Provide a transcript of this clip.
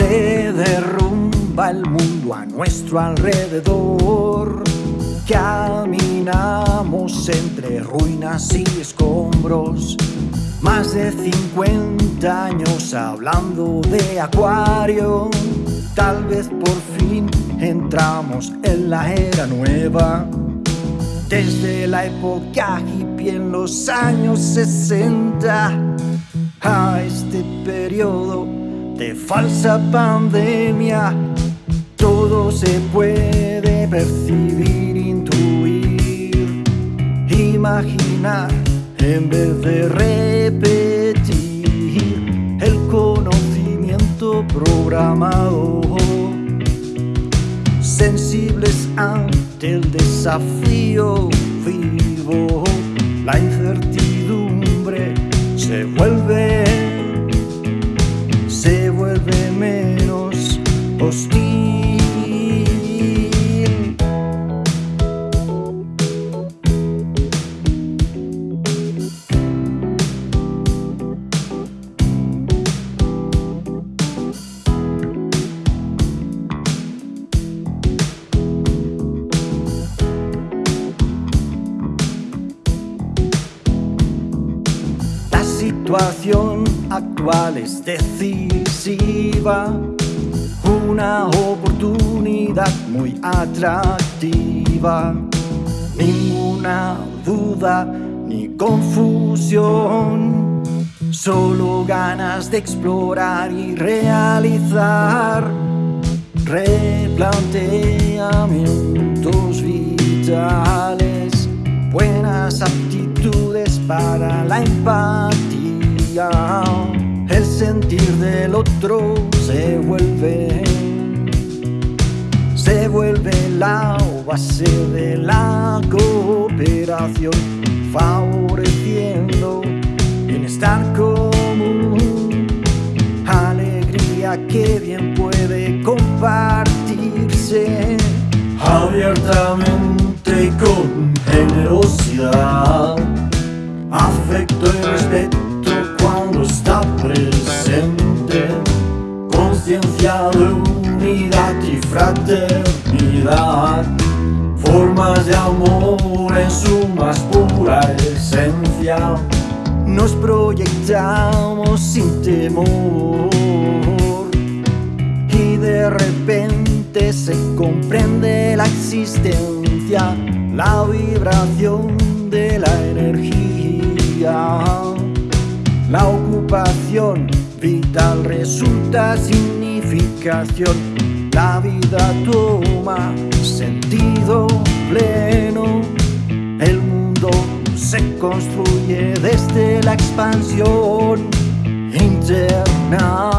Se derrumba el mundo a nuestro alrededor. Caminamos entre ruinas y escombros. Más de 50 años hablando de acuario. Tal vez por fin entramos en la era nueva. Desde la época hippie en los años 60 a este periodo de falsa pandemia, todo se puede percibir, intuir, imaginar en vez de repetir el conocimiento programado. Sensibles ante el desafío vivo, la incertidumbre se vuelve, situación actual es decisiva, una oportunidad muy atractiva, ninguna duda ni confusión, solo ganas de explorar y realizar. Replanteamientos vitales, buenas aptitudes para la empatía. Sentir del otro se vuelve, se vuelve la base de la cooperación, favoreciendo bienestar común, alegría que bien puede compartirse abiertamente y con generosidad, afecto y respeto cuando está presente, de unidad y fraternidad, formas de amor en su más pura esencia. Nos proyectamos sin temor y de repente se comprende la existencia, la vibración de la energía. La ocupación vital resulta la vida toma sentido pleno, el mundo se construye desde la expansión interna